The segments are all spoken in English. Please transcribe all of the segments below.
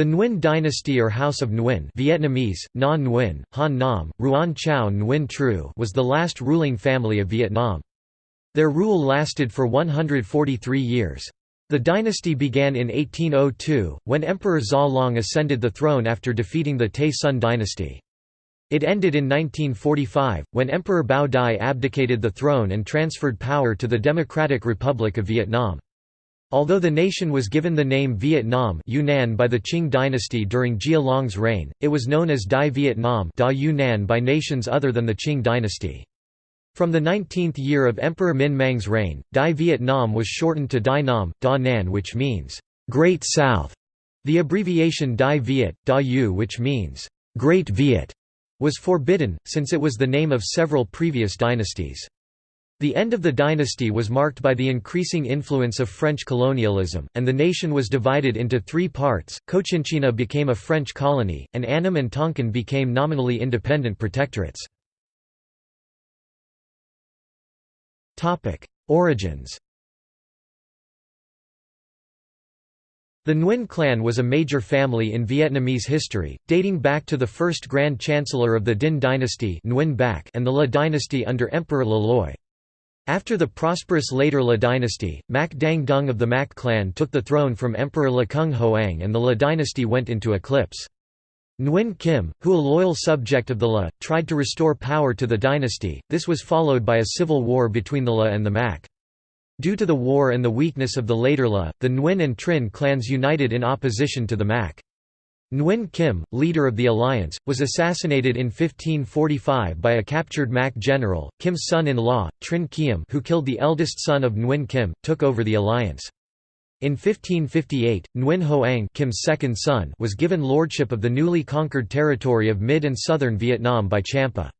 The Nguyen dynasty or House of Nguyen Vietnamese, Na Nguyen, Han Nam, Ruan Chao Nguyen Tru was the last ruling family of Vietnam. Their rule lasted for 143 years. The dynasty began in 1802, when Emperor Gia Long ascended the throne after defeating the Tay Son dynasty. It ended in 1945, when Emperor Bao Dai abdicated the throne and transferred power to the Democratic Republic of Vietnam. Although the nation was given the name Vietnam Yunnan by the Qing dynasty during Gia Long's reign, it was known as Dai Vietnam da Yunnan by nations other than the Qing dynasty. From the 19th year of Emperor Minh Mang's reign, Dai Vietnam was shortened to Dai Nam, Da Nan which means, Great South. The abbreviation Dai Viet, Da Yu which means, Great Viet, was forbidden, since it was the name of several previous dynasties. The end of the dynasty was marked by the increasing influence of French colonialism, and the nation was divided into three parts. Cochinchina became a French colony, and Annam and Tonkin became nominally independent protectorates. Origins The Nguyen clan was a major family in Vietnamese history, dating back to the first Grand Chancellor of the Dinh dynasty Nguyen Bac and the La dynasty under Emperor Le Loi. After the prosperous later La dynasty, Mac Dang Dung of the Mac clan took the throne from Emperor Le Cung Hoang and the La dynasty went into eclipse. Nguyen Kim, who a loyal subject of the La, tried to restore power to the dynasty, this was followed by a civil war between the La and the Mac. Due to the war and the weakness of the later La, the Nguyen and Trinh clans united in opposition to the Mac. Nguyen Kim, leader of the alliance, was assassinated in 1545 by a captured Mac general. Kim's son-in-law, Trinh Kiem who killed the eldest son of Nguyen Kim, took over the alliance. In 1558, Nguyen Hoang Kim's second son was given lordship of the newly conquered territory of mid and southern Vietnam by Champa.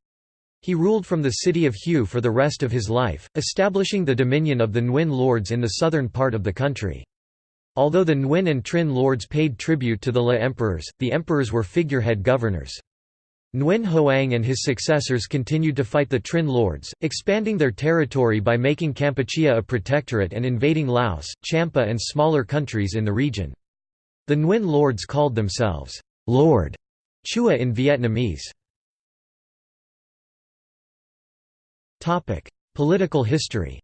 He ruled from the city of Hue for the rest of his life, establishing the dominion of the Nguyen lords in the southern part of the country. Although the Nguyen and Trinh lords paid tribute to the La emperors, the emperors were figurehead governors. Nguyen Hoang and his successors continued to fight the Trinh lords, expanding their territory by making Kampuchea a protectorate and invading Laos, Champa and smaller countries in the region. The Nguyen lords called themselves, Lord Chua in Vietnamese. Political history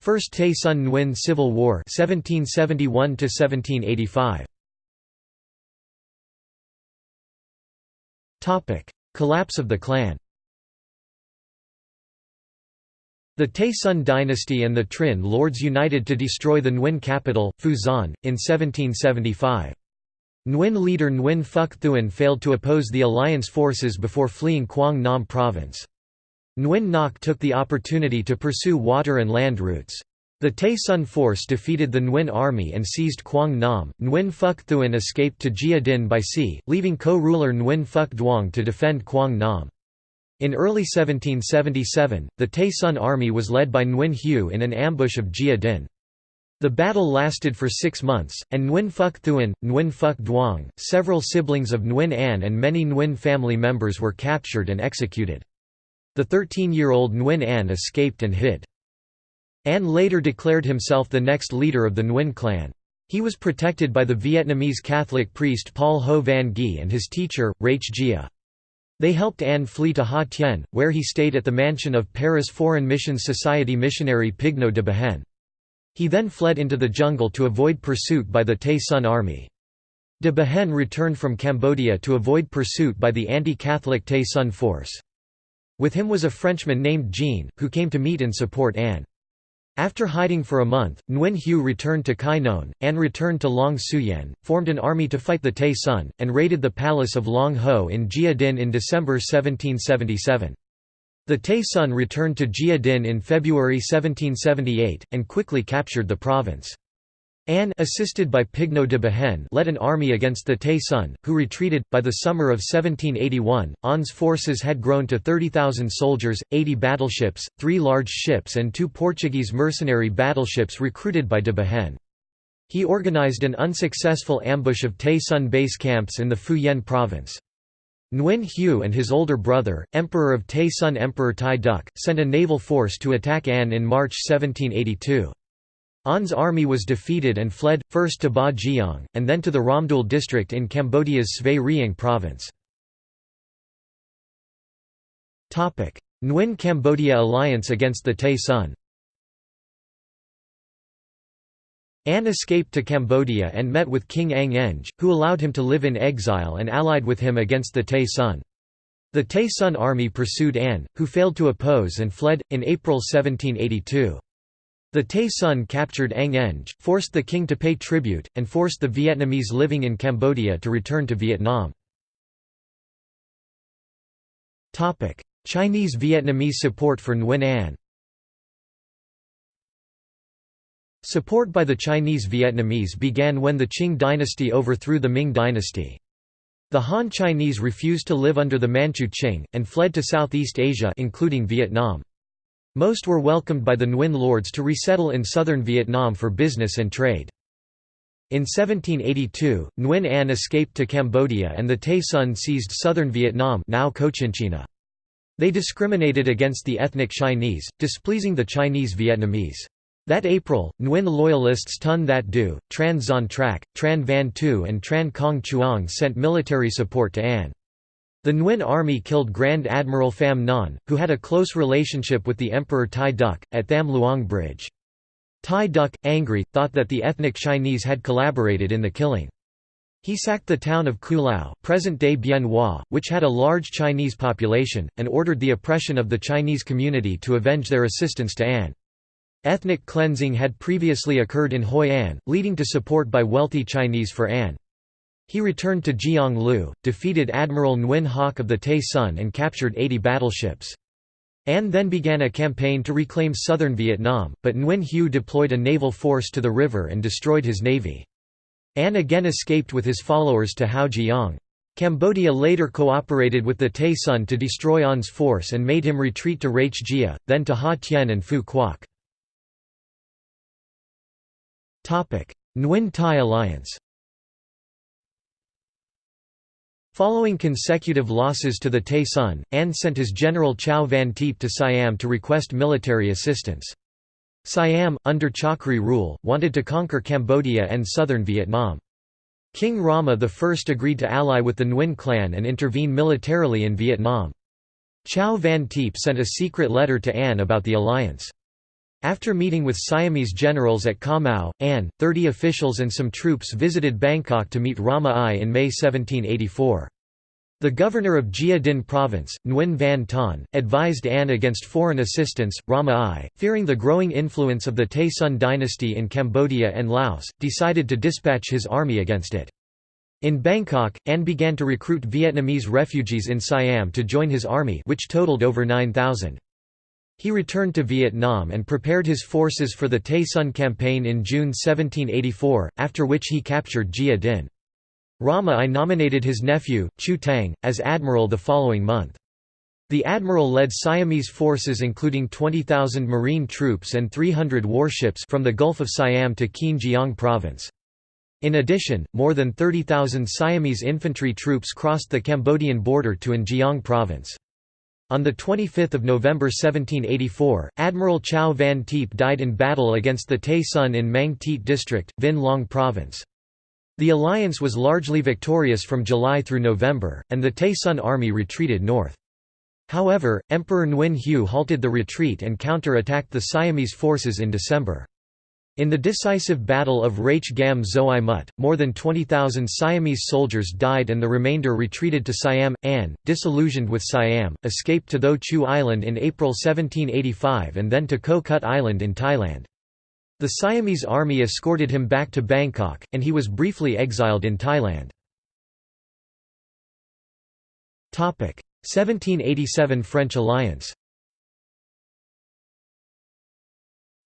First Tay Son Nguyen Civil War 1771 to 1785. Topic: Collapse of the clan. The Tay Son dynasty and the Trinh lords united to destroy the Nguyen capital, Xuan, in 1775. Nguyen leader Nguyen Phuc Thuan failed to oppose the alliance forces before fleeing Quang Nam province. Nguyen Ngoc took the opportunity to pursue water and land routes. The Tay Son force defeated the Nguyen army and seized Quang Nam. Nguyen Phuc Thuan escaped to Gia Dinh by sea, leaving co-ruler Nguyen Phuc Duong to defend Quang Nam. In early 1777, the Tay Son army was led by Nguyen Hue in an ambush of Gia Dinh. The battle lasted for six months, and Nguyen Phuc Thuan, Nguyen Phuc Duong, several siblings of Nguyen An and many Nguyen family members were captured and executed. The 13-year-old Nguyen An escaped and hid. An later declared himself the next leader of the Nguyen clan. He was protected by the Vietnamese Catholic priest Paul Ho Van Ghi and his teacher, Rach Gia. They helped An flee to Ha Tien, where he stayed at the mansion of Paris Foreign Missions Society missionary Pigneau de Behaine. He then fled into the jungle to avoid pursuit by the Tay Son army. De Behaine returned from Cambodia to avoid pursuit by the anti-Catholic Tay Son force. With him was a Frenchman named Jean, who came to meet and support Anne. After hiding for a month, Nguyen Hue returned to Khai Non, An returned to Long Xuyen, formed an army to fight the Tay Son, and raided the palace of Long Ho in Gia Dinh in December 1777. The Tay Son returned to Gia Dinh in February 1778, and quickly captured the province. An assisted by Pigneau de Behaine led an army against the Tay Son, who retreated. By the summer of 1781, An's forces had grown to 30,000 soldiers, 80 battleships, three large ships and two Portuguese mercenary battleships recruited by de Behaine. He organized an unsuccessful ambush of Tay Son base camps in the Phu Yen province. Nguyen Hue and his older brother, Emperor of Tay Son Emperor Thai Duc, sent a naval force to attack An in March 1782. An's army was defeated and fled, first to Ba and then to the Ramdul district in Cambodia's Svay Rieng province. Nguyen Cambodia alliance against the Tay Son An escaped to Cambodia and met with King Ang Eng, who allowed him to live in exile and allied with him against the Tay Son. The Tay Son army pursued An, who failed to oppose and fled, in April 1782. The Tay Son captured Ang Eng, forced the king to pay tribute, and forced the Vietnamese living in Cambodia to return to Vietnam. Chinese-Vietnamese support for Nguyen An Support by the Chinese Vietnamese began when the Qing dynasty overthrew the Ming dynasty. The Han Chinese refused to live under the Manchu Qing, and fled to Southeast Asia including Vietnam. Most were welcomed by the Nguyen lords to resettle in southern Vietnam for business and trade. In 1782, Nguyen An escaped to Cambodia and the Tay Son seized southern Vietnam now Cochinchina. They discriminated against the ethnic Chinese, displeasing the Chinese Vietnamese. That April, Nguyen loyalists Ton That Du, Tran Xuan Trak, Tran Van Tu and Tran Cong Chuang sent military support to An. The Nguyen army killed Grand Admiral Pham Nhan, who had a close relationship with the Emperor Thai Duc, at Tham Luang Bridge. Thai Duc, angry, thought that the ethnic Chinese had collaborated in the killing. He sacked the town of Kulao present-day Bien Hoa, which had a large Chinese population, and ordered the oppression of the Chinese community to avenge their assistance to An. Ethnic cleansing had previously occurred in Hoi An, leading to support by wealthy Chinese for An. He returned to Giang Lu, defeated Admiral Nguyen Hoc of the Tay Son and captured 80 battleships. An then began a campaign to reclaim southern Vietnam, but Nguyen Hue deployed a naval force to the river and destroyed his navy. An again escaped with his followers to Hao Jiang. Cambodia later cooperated with the Tay Son to destroy An's force and made him retreat to Rach Gia, then to Ha Tien and Phu Quoc. Nguyen Thai alliance Following consecutive losses to the Tay Son, An sent his general Chau Van Tiep to Siam to request military assistance. Siam, under Chakri rule, wanted to conquer Cambodia and southern Vietnam. King Rama I agreed to ally with the Nguyen clan and intervene militarily in Vietnam. Chau Van Tiep sent a secret letter to An about the alliance. After meeting with Siamese generals at Ca Mau, An, 30 officials and some troops visited Bangkok to meet Rama I in May 1784. The governor of Gia Dinh province, Nguyen Van Ton, advised An against foreign assistance. Rama I, fearing the growing influence of the Tay Son dynasty in Cambodia and Laos, decided to dispatch his army against it. In Bangkok, An began to recruit Vietnamese refugees in Siam to join his army which totaled over 9,000. He returned to Vietnam and prepared his forces for the Tay Son campaign in June 1784, after which he captured Gia Dinh. Rama I nominated his nephew, Chu Tang, as admiral the following month. The admiral led Siamese forces including 20,000 marine troops and 300 warships from the Gulf of Siam to Kien Giang province. In addition, more than 30,000 Siamese infantry troops crossed the Cambodian border to An Giang province. On 25 November 1784, Admiral Chau Van Tiep died in battle against the Tay Son in Mang Teet district, Vinh Long province. The alliance was largely victorious from July through November, and the Tay Son army retreated north. However, Emperor Nguyen Hue halted the retreat and counter-attacked the Siamese forces in December. In the decisive Battle of Rach Gam Mut, more than 20,000 Siamese soldiers died and the remainder retreated to Siam. An, disillusioned with Siam, escaped to Tho Chu Island in April 1785 and then to Ko Kut Island in Thailand. The Siamese army escorted him back to Bangkok, and he was briefly exiled in Thailand. 1787 French alliance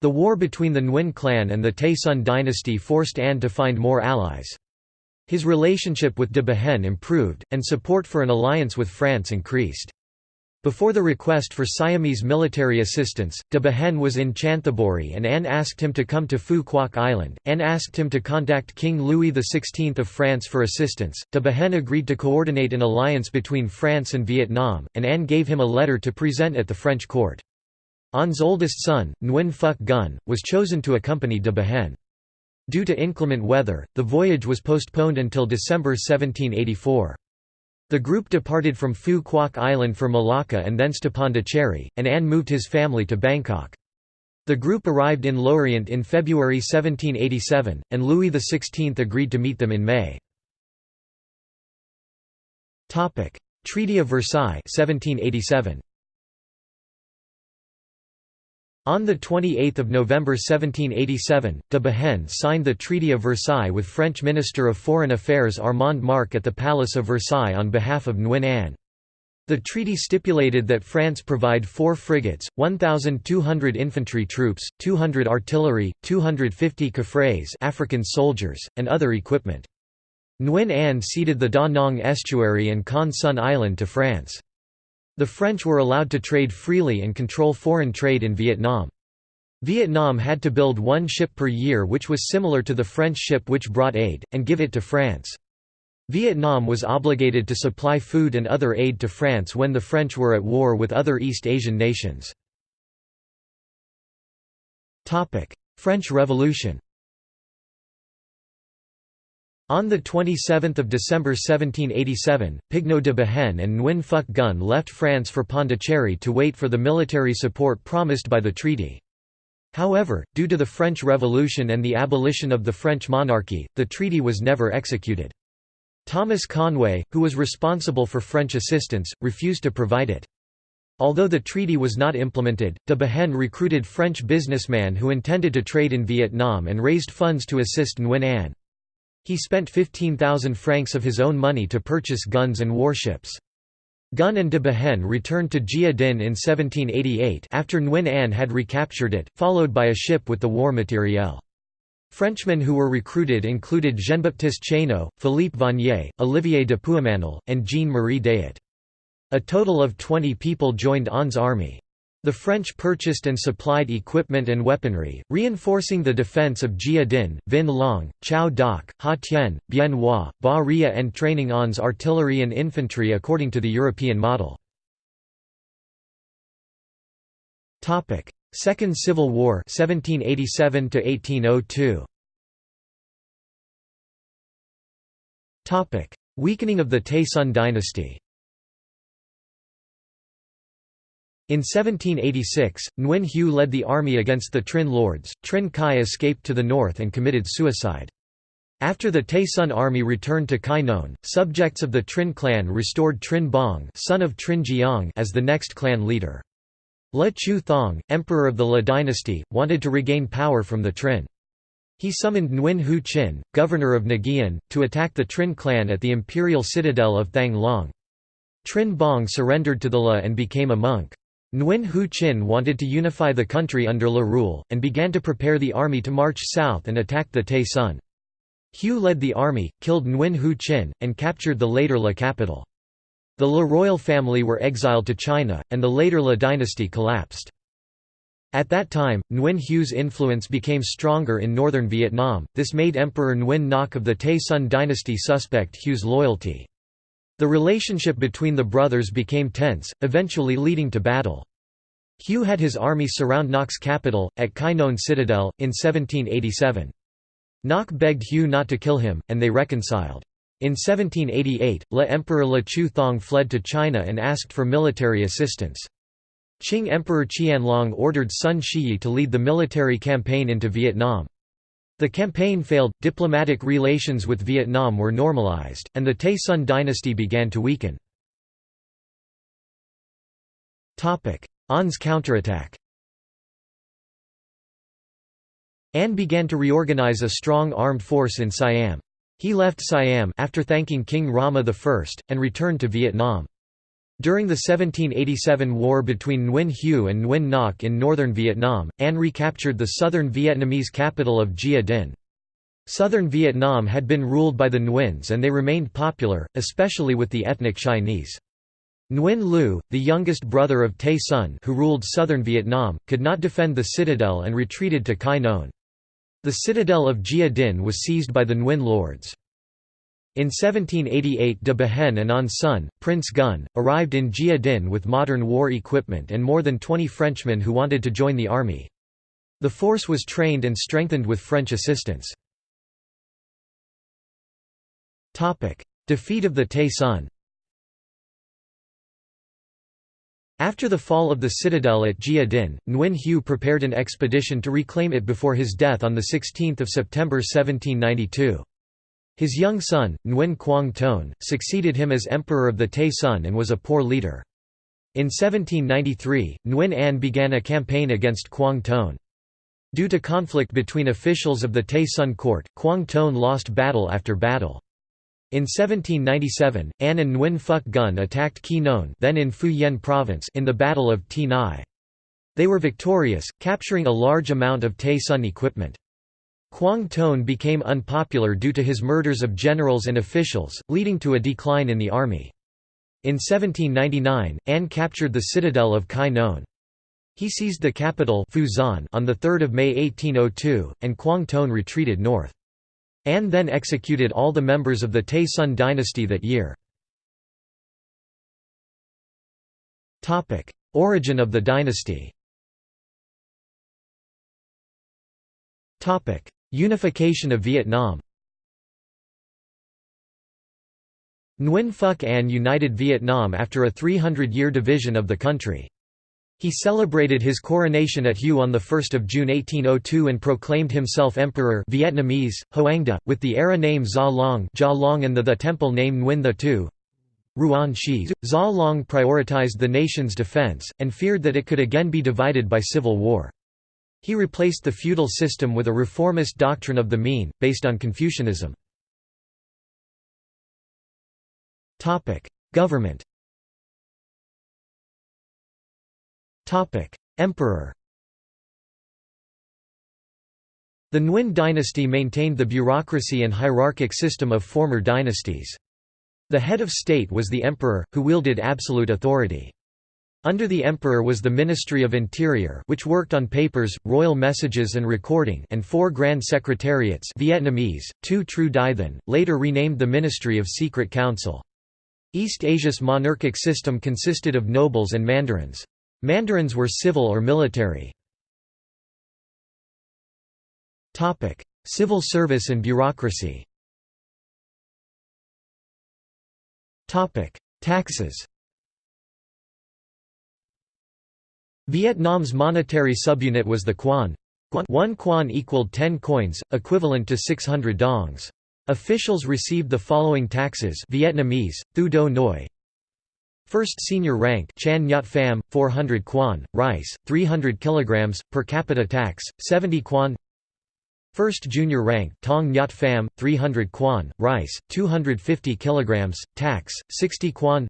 The war between the Nguyen clan and the Tay Son dynasty forced An to find more allies. His relationship with de Behaine improved, and support for an alliance with France increased. Before the request for Siamese military assistance, de Behaine was in Chanthaburi and An asked him to come to Phu Quoc Island. An asked him to contact King Louis XVI of France for assistance. De Behaine agreed to coordinate an alliance between France and Vietnam, and An gave him a letter to present at the French court. An's oldest son, Nguyen Phuc Gun, was chosen to accompany de Behaine. Due to inclement weather, the voyage was postponed until December 1784. The group departed from Phu Quoc Island for Malacca and thence to Pondicherry, and An moved his family to Bangkok. The group arrived in Lorient in February 1787, and Louis XVI agreed to meet them in May. Treaty of Versailles 1787. On 28 November 1787, de Behaine signed the Treaty of Versailles with French Minister of Foreign Affairs Armand Marc at the Palace of Versailles on behalf of Nguyen An. The treaty stipulated that France provide four frigates, 1,200 infantry troops, 200 artillery, 250 Cafres African soldiers, and other equipment. Nguyen An ceded the Da Nang estuary and Con Son Island to France. The French were allowed to trade freely and control foreign trade in Vietnam. Vietnam had to build one ship per year which was similar to the French ship which brought aid, and give it to France. Vietnam was obligated to supply food and other aid to France when the French were at war with other East Asian nations. French Revolution on 27 December 1787, Pigneau de Behaine and Nguyen Phuc Gun left France for Pondicherry to wait for the military support promised by the treaty. However, due to the French Revolution and the abolition of the French monarchy, the treaty was never executed. Thomas Conway, who was responsible for French assistance, refused to provide it. Although the treaty was not implemented, de Behaine recruited French businessmen who intended to trade in Vietnam and raised funds to assist Nguyen An. He spent 15,000 francs of his own money to purchase guns and warships. Gun and de Behaine returned to Gia Dinh in 1788 after Nguyen An had recaptured it, followed by a ship with the war materiel. Frenchmen who were recruited included Jean-Baptiste Chaigneau, Philippe Vannier, Olivier de Puymanel, and Jean-Marie Dayot. A total of 20 people joined An's army. The French purchased and supplied equipment and weaponry, reinforcing the defense of Gia Dinh, Vinh Long, Chau Doc, Ha Tien, Bien Hoa, Ba Ria and training An's artillery and infantry according to the European model. Second Civil War 1787 1802. Weakening of the Son dynasty In 1786, Nguyen Hue led the army against the Trinh lords, Trinh Khai escaped to the north and committed suicide. After the Tay Son army returned to Khai Non, subjects of the Trinh clan restored Trinh Bong son of Trinh Giang as the next clan leader. Le Chieu Thong, emperor of the Le dynasty, wanted to regain power from the Trinh. He summoned Nguyen Huu Chinh, governor of Nguyen, to attack the Trinh clan at the imperial citadel of Thang Long. Trinh Bong surrendered to the Le and became a monk. Nguyen Huu Chinh wanted to unify the country under Le rule, and began to prepare the army to march south and attack the Tay Son. Hue led the army, killed Nguyen Huu Chinh, and captured the later La capital. The La royal family were exiled to China, and the later La dynasty collapsed. At that time, Nguyen Hue's influence became stronger in northern Vietnam, this made Emperor Nguyen Ngoc of the Tay Son dynasty suspect Hue's loyalty. The relationship between the brothers became tense, eventually leading to battle. Hue had his army surround Ngoc's capital, at Khai Non Citadel, in 1787. Ngoc begged Hue not to kill him, and they reconciled. In 1788, Le Emperor Le Chieu Thong fled to China and asked for military assistance. Qing Emperor Qianlong ordered Sun Shiyi to lead the military campaign into Vietnam. The campaign failed, diplomatic relations with Vietnam were normalized, and the Tay Son dynasty began to weaken. An's counterattack An began to reorganize a strong armed force in Siam. He left Siam after thanking King Rama I, and returned to Vietnam. During the 1787 war between Nguyen Hue and Nguyen Ngoc in northern Vietnam, An recaptured the southern Vietnamese capital of Gia Dinh. Southern Vietnam had been ruled by the Nguyen's and they remained popular, especially with the ethnic Chinese. Nguyen Lu, the youngest brother of Tay Son who ruled southern Vietnam, could not defend the citadel and retreated to Khai Non. The citadel of Gia Dinh was seized by the Nguyen lords. In 1788 de Behaine and on son, Prince Gun, arrived in Gia Dinh with modern war equipment and more than 20 Frenchmen who wanted to join the army. The force was trained and strengthened with French assistance. Defeat of the Tay Son After the fall of the citadel at Gia Dinh, Nguyen Hue prepared an expedition to reclaim it before his death on 16 September 1792. His young son, Nguyen Quang Toan, succeeded him as emperor of the Tay Son and was a poor leader. In 1793, Nguyen An began a campaign against Quang Toan. Due to conflict between officials of the Tay Son court, Quang Toan lost battle after battle. In 1797, An and Nguyen Phuc Gun attacked Qui Non then in Phu Yen province in the Battle of Thi Nai. They were victorious, capturing a large amount of Tay Son equipment. Quang Toan became unpopular due to his murders of generals and officials, leading to a decline in the army. In 1799, An captured the citadel of Kai Non. He seized the capital Phu Xuan on 3 May 1802, and Quang Toan retreated north. An then executed all the members of the Tay Son dynasty that year. Origin of the dynasty Unification of Vietnam Nguyen Phuc An united Vietnam after a 300-year division of the country. He celebrated his coronation at Hue on 1 June 1802 and proclaimed himself emperor Vietnamese, Hoang Da, with the era name Gia Long, Gia Long and the, the temple name Nguyen The Tu. Ruan Shi. Gia Long prioritized the nation's defense, and feared that it could again be divided by civil war. He replaced the feudal system with a reformist doctrine of the mean, based on Confucianism. Government Emperor The Nguyen dynasty maintained the bureaucracy and hierarchic system of former dynasties. The head of state was the emperor, who wielded absolute authority. Under the emperor was the Ministry of Interior which worked on papers, royal messages and recording and four grand secretariats Vietnamese, two Tru Dai Than, later renamed the Ministry of Secret Council. East Asia's monarchic system consisted of nobles and mandarins. Mandarins were civil or military. Civil service and bureaucracy Taxes Vietnam's monetary subunit was the quan. One quan equaled 10 coins, equivalent to 600 dongs. Officials received the following taxes Vietnamese, thu do noi. First senior rank Chan Nyat Pham, 400 quan, rice, 300 kg, per capita tax, 70 quan. First junior rank Tong Nyat Pham, 300 quan, rice, 250 kg, tax, 60 quan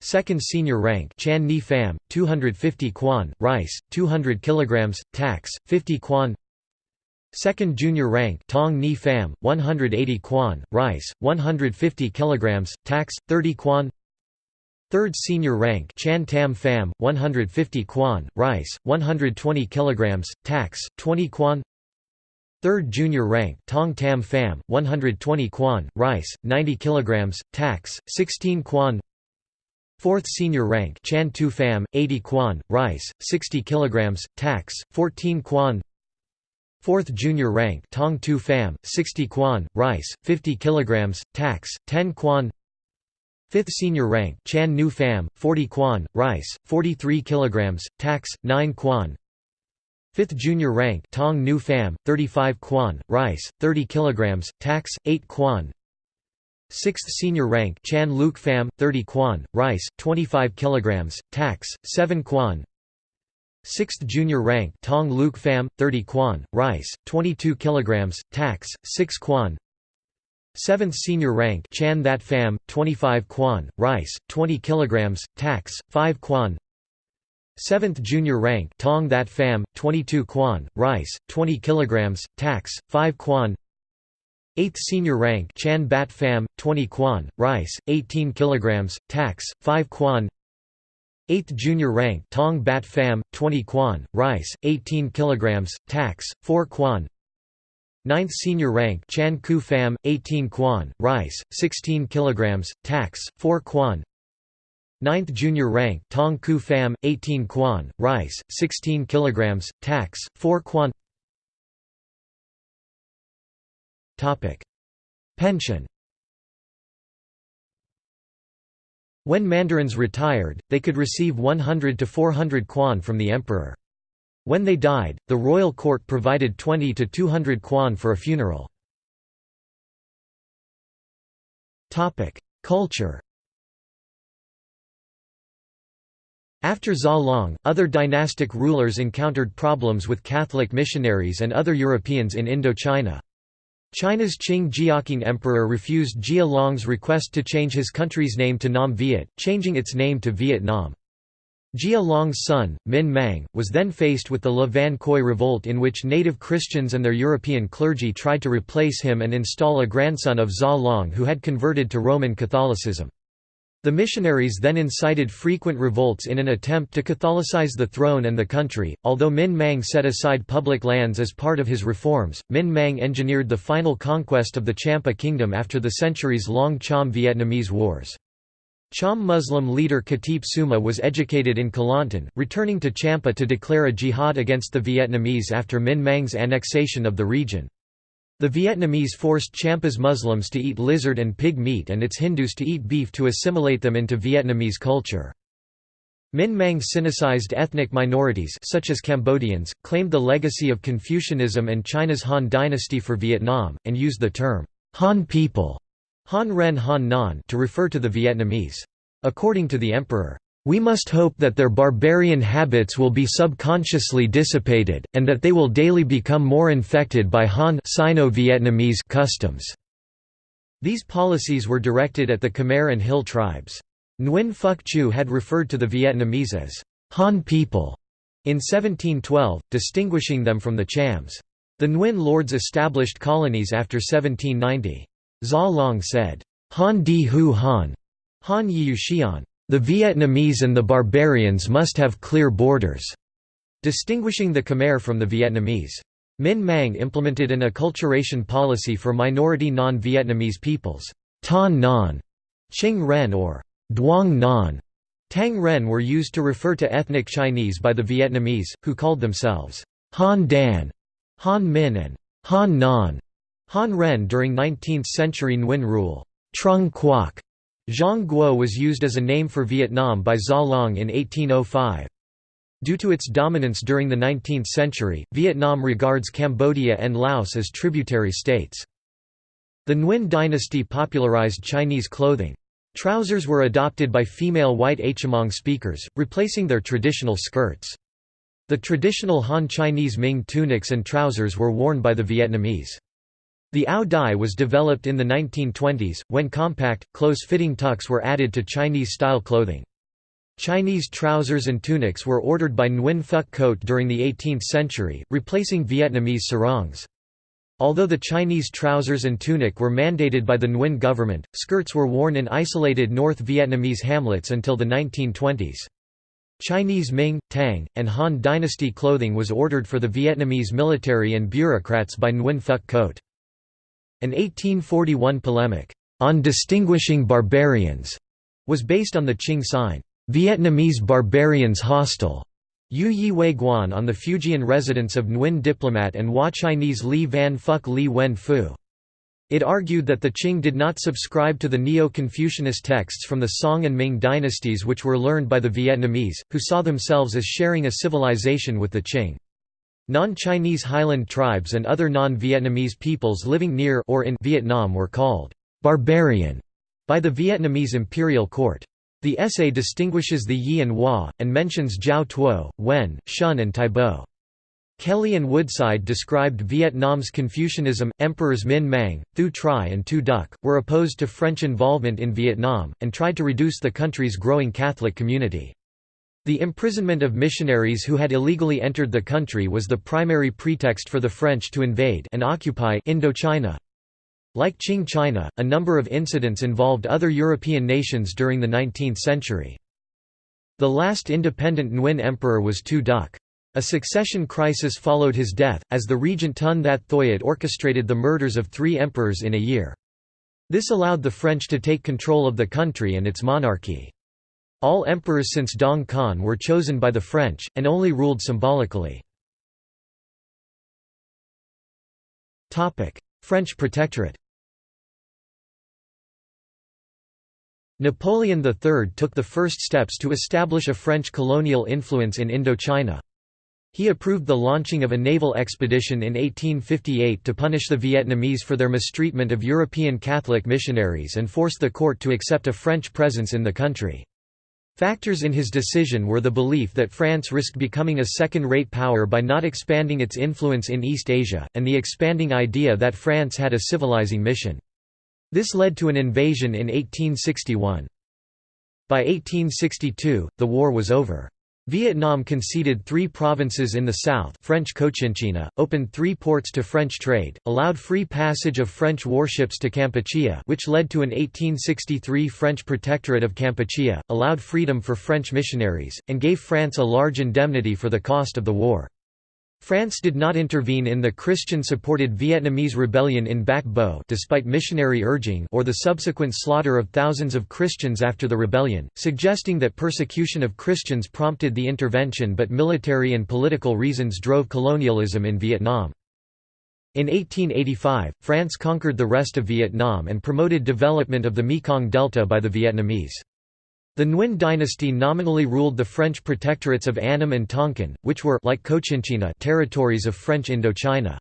Second senior rank Chan Ni Pham, 250 quan, rice, 200 kg, tax, 50 quan. Second junior rank Tong Ni Pham, 180 quan, rice, 150 kg, tax, 30 quan. Third senior rank Chan Tam Pham, 150 quan, rice, 120 kg, tax, 20 quan. Third junior rank Tong Tam Pham, 120 quan, rice, 90 kg, tax, 16 quan Fourth senior rank Chan Tu Pham, 80 quan, rice, 60 kg, tax, 14 quan. Fourth junior rank Tong Tu Pham, 60 quan, rice, 50 kg, tax, 10 quan. Fifth senior rank Chan Nu Pham, 40 quan, rice, 43 kg, tax, 9 quan. Fifth junior rank Tong Nu Pham, 35 quan, rice, 30 kg, tax, 8 quan 6th senior rank Chan Luke Pham, 30 quan, rice, 25 kg, tax, 7 quan. 6th junior rank Tong Luke Pham, 30 quan, rice, 22 kg, tax, 6 quan. 7th senior rank Chan That Pham, 25 quan, rice, 20 kg, tax, 5 quan. 7th junior rank Tong That Pham, 22 quan, rice, 20 kg, tax, 5 quan 8th senior rank Chan Bat Pham, 20 quan, rice, 18 kg, tax, 5 quan. 8th junior rank Tong Bat Pham, 20 quan, rice, 18 kg, tax, 4 quan. Ninth senior rank Chan Ku Pham, 18 kwan, rice, 16 kg, tax, 4 kwan Ninth junior rank Tong Ku Pham, 18 kwan, rice, 16 kg, tax, 4 kwan Pension When mandarins retired, they could receive 100 to 400 kwan from the emperor. When they died, the royal court provided 20 to 200 kwan for a funeral. Culture After Gia Long, other dynastic rulers encountered problems with Catholic missionaries and other Europeans in Indochina. China's Qing Jiaqing Emperor refused Gia Long's request to change his country's name to Nam Viet, changing its name to Vietnam. Gia Long's son, Minh Mang, was then faced with the Le Van Khoi revolt in which native Christians and their European clergy tried to replace him and install a grandson of Gia Long who had converted to Roman Catholicism. The missionaries then incited frequent revolts in an attempt to Catholicize the throne and the country. Although Minh Mang set aside public lands as part of his reforms, Minh Mang engineered the final conquest of the Champa kingdom after the centuries-long Cham-Vietnamese wars. Cham Muslim leader Khatip Suma was educated in Kelantan, returning to Champa to declare a jihad against the Vietnamese after Minh Mang's annexation of the region. The Vietnamese forced Champa's Muslims to eat lizard and pig meat and its Hindus to eat beef to assimilate them into Vietnamese culture. Minh Mang sinicized ethnic minorities such as Cambodians, claimed the legacy of Confucianism and China's Han dynasty for Vietnam, and used the term, Han people Han Ren Han Nan to refer to the Vietnamese. According to the emperor, we must hope that their barbarian habits will be subconsciously dissipated, and that they will daily become more infected by Han Sino-Vietnamese customs. These policies were directed at the Khmer and Hill tribes. Nguyen Phuc Chu had referred to the Vietnamese as Han people in 1712, distinguishing them from the Chams. The Nguyen lords established colonies after 1790. Gia Long said, Han Di Hu Han, Han Yi Xian, the Vietnamese and the barbarians must have clear borders, distinguishing the Khmer from the Vietnamese. Minh Mang implemented an acculturation policy for minority non-Vietnamese peoples. Tan Non, Qing Ren or Duong Non, Tang Ren were used to refer to ethnic Chinese by the Vietnamese, who called themselves Han Dan, Han Min and Han Non. Han Ren during 19th-century Nguyen rule. Trung Quoc Giang Guo was used as a name for Vietnam by Gia Long in 1805. Due to its dominance during the 19th century, Vietnam regards Cambodia and Laos as tributary states. The Nguyen dynasty popularized Chinese clothing. Trousers were adopted by female white Hmong speakers, replacing their traditional skirts. The traditional Han Chinese Ming tunics and trousers were worn by the Vietnamese. The Ao dai was developed in the 1920s, when compact, close-fitting tucks were added to Chinese-style clothing. Chinese trousers and tunics were ordered by Nguyen Phuc Khoat during the 18th century, replacing Vietnamese sarongs. Although the Chinese trousers and tunic were mandated by the Nguyen government, skirts were worn in isolated North Vietnamese hamlets until the 1920s. Chinese Ming, Tang, and Han dynasty clothing was ordered for the Vietnamese military and bureaucrats by Nguyen Phuc Khoat. An 1841 polemic, "'On Distinguishing Barbarians' was based on the Qing sign, "'Vietnamese Barbarians Hostile' Yu Yi Wei Guan on the Fujian residence of Nguyen diplomat and Hua Chinese Li Van Phuc Li Wen Fu. It argued that the Qing did not subscribe to the Neo-Confucianist texts from the Song and Ming dynasties which were learned by the Vietnamese, who saw themselves as sharing a civilization with the Qing. Non-Chinese highland tribes and other non-Vietnamese peoples living near or in Vietnam were called «barbarian» by the Vietnamese imperial court. The essay distinguishes the Yi and Hua, and mentions Jiao Tuo, Wen, Shun and Taibo. Kelly and Woodside described Vietnam's Confucianism. Emperors Minh Mang, Thieu Tri, and Tu Duc were opposed to French involvement in Vietnam, and tried to reduce the country's growing Catholic community. The imprisonment of missionaries who had illegally entered the country was the primary pretext for the French to invade and occupy Indochina. Like Qing China, a number of incidents involved other European nations during the 19th century. The last independent Nguyen emperor was Tu Duc. A succession crisis followed his death, as the regent Ton That Thuyet orchestrated the murders of three emperors in a year. This allowed the French to take control of the country and its monarchy. All emperors since Dong Khanh were chosen by the French, and only ruled symbolically. French protectorate Napoleon III took the first steps to establish a French colonial influence in Indochina. He approved the launching of a naval expedition in 1858 to punish the Vietnamese for their mistreatment of European Catholic missionaries and forced the court to accept a French presence in the country. Factors in his decision were the belief that France risked becoming a second-rate power by not expanding its influence in East Asia, and the expanding idea that France had a civilizing mission. This led to an invasion in 1861. By 1862, the war was over. Vietnam conceded three provinces in the south French Cochinchina, opened three ports to French trade, allowed free passage of French warships to Kampuchea which led to an 1863 French protectorate of Kampuchea, allowed freedom for French missionaries, and gave France a large indemnity for the cost of the war. France did not intervene in the Christian-supported Vietnamese rebellion in Bac Bo despite missionary urging or the subsequent slaughter of thousands of Christians after the rebellion, suggesting that persecution of Christians prompted the intervention but military and political reasons drove colonialism in Vietnam. In 1885, France conquered the rest of Vietnam and promoted development of the Mekong Delta by the Vietnamese. The Nguyen dynasty nominally ruled the French protectorates of Annam and Tonkin, which were like Cochinchina territories of French Indochina.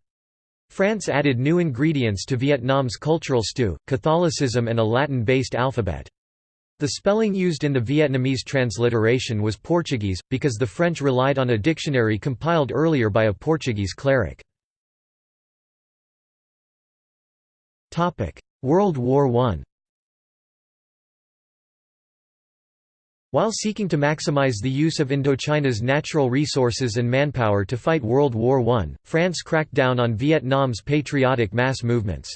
France added new ingredients to Vietnam's cultural stew, Catholicism and a Latin-based alphabet. The spelling used in the Vietnamese transliteration was Portuguese, because the French relied on a dictionary compiled earlier by a Portuguese cleric. World War I While seeking to maximize the use of Indochina's natural resources and manpower to fight World War I, France cracked down on Vietnam's patriotic mass movements.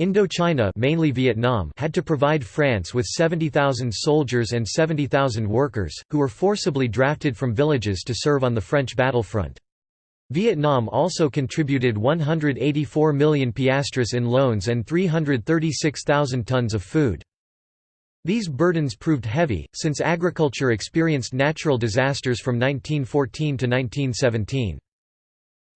Indochina mainly Vietnam had to provide France with 70,000 soldiers and 70,000 workers, who were forcibly drafted from villages to serve on the French battlefront. Vietnam also contributed 184 million piastres in loans and 336,000 tons of food. These burdens proved heavy, since agriculture experienced natural disasters from 1914 to 1917.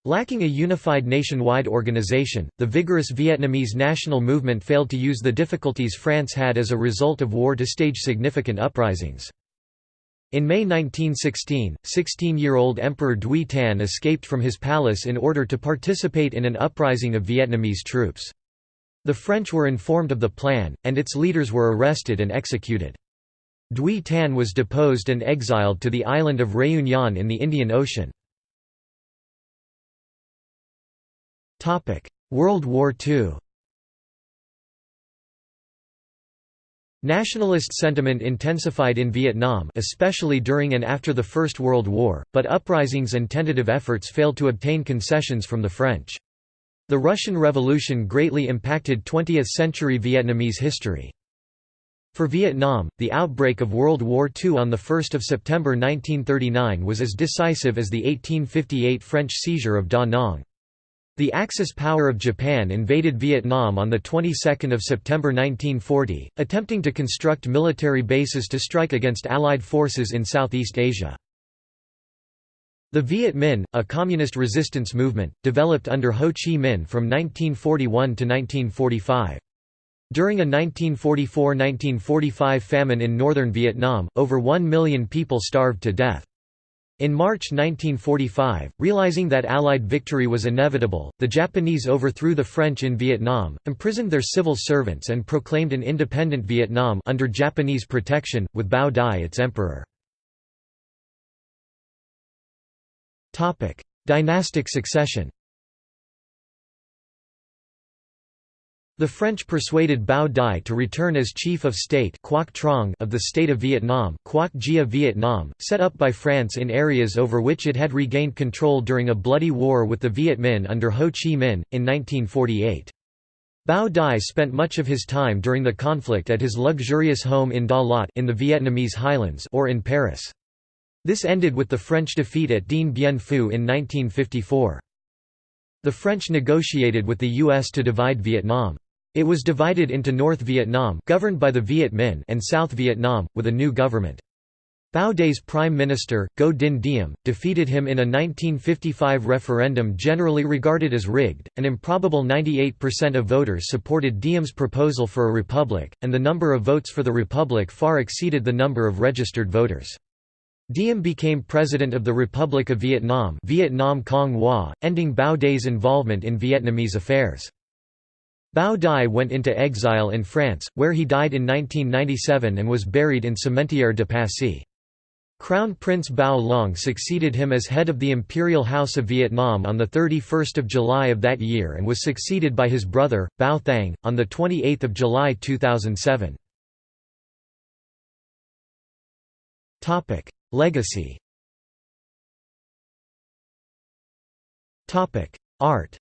Lacking a unified nationwide organization, the vigorous Vietnamese national movement failed to use the difficulties France had as a result of war to stage significant uprisings. In May 1916, 16-year-old Emperor Duy Thanh escaped from his palace in order to participate in an uprising of Vietnamese troops. The French were informed of the plan, and its leaders were arrested and executed. Duy Thanh was deposed and exiled to the island of Réunion in the Indian Ocean. World War II Nationalist sentiment intensified in Vietnam especially during and after the First World War, but uprisings and tentative efforts failed to obtain concessions from the French. The Russian Revolution greatly impacted 20th-century Vietnamese history. For Vietnam, the outbreak of World War II on 1 September 1939 was as decisive as the 1858 French seizure of Da Nang. The Axis power of Japan invaded Vietnam on the 22nd of September 1940, attempting to construct military bases to strike against Allied forces in Southeast Asia. The Viet Minh, a communist resistance movement, developed under Ho Chi Minh from 1941 to 1945. During a 1944–1945 famine in northern Vietnam, over 1 million people starved to death. In March 1945, realizing that Allied victory was inevitable, the Japanese overthrew the French in Vietnam, imprisoned their civil servants and proclaimed an independent Vietnam under Japanese protection, with Bao Dai its emperor. Topic: Dynastic succession. The French persuaded Bao Dai to return as chief of state of the state of Vietnam, Quoc Gia Vietnam, set up by France in areas over which it had regained control during a bloody war with the Viet Minh under Ho Chi Minh, in 1948. Bao Dai spent much of his time during the conflict at his luxurious home in Da Lat in the Vietnamese highlands or in Paris. This ended with the French defeat at Dien Bien Phu in 1954. The French negotiated with the U.S. to divide Vietnam. It was divided into North Vietnam governed by the Viet Minh and South Vietnam, with a new government. Bao Dai's prime minister, Ngo Dinh Diem, defeated him in a 1955 referendum generally regarded as rigged. An improbable 98% of voters supported Diem's proposal for a republic, and the number of votes for the republic far exceeded the number of registered voters. Diem became president of the Republic of Vietnam Vietnam Cong Hoa, ending Bao Dai's involvement in Vietnamese affairs. Bao Dai went into exile in France, where he died in 1997 and was buried in Cimetière de Passy. Crown Prince Bao Long succeeded him as head of the Imperial House of Vietnam on 31 July of that year and was succeeded by his brother, Bao Thang, on 28 July 2007. Legacy Art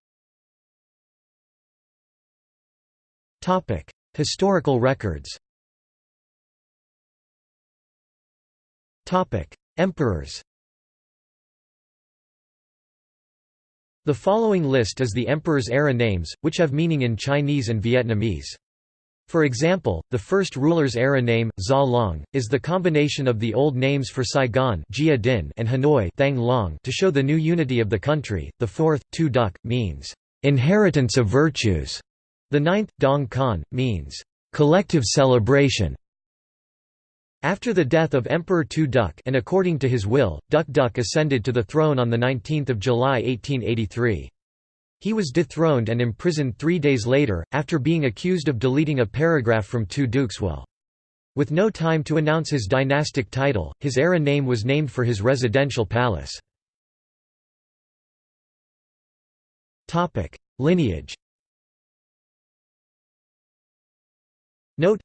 Historical records. Topic: Emperors. The following list is the emperor's era names, which have meaning in Chinese and Vietnamese. For example, the first ruler's era name, Gia Long, is the combination of the old names for Saigon and Hanoi Thang Long to show the new unity of the country. The fourth, Tu Duc, means, "...inheritance of virtues", the ninth, Dong Khanh, means, "...collective celebration". After the death of Emperor Tu Duc and according to his will, Duc Duc ascended to the throne on 19 July 1883. He was dethroned and imprisoned three days later, after being accused of deleting a paragraph from Tu Duc's will. With no time to announce his dynastic title, his era name was named for his residential palace. Lineage Note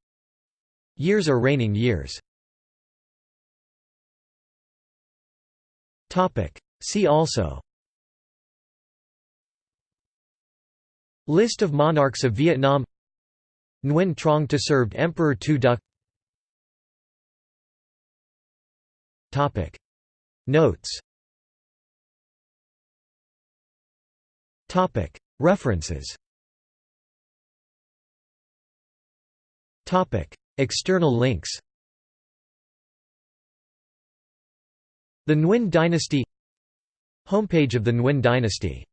Years are reigning years See also List of monarchs of Vietnam. Nguyen Truong To served Emperor Tu Duc. Notes. References. External links. The Nguyen dynasty. Homepage of the Nguyen dynasty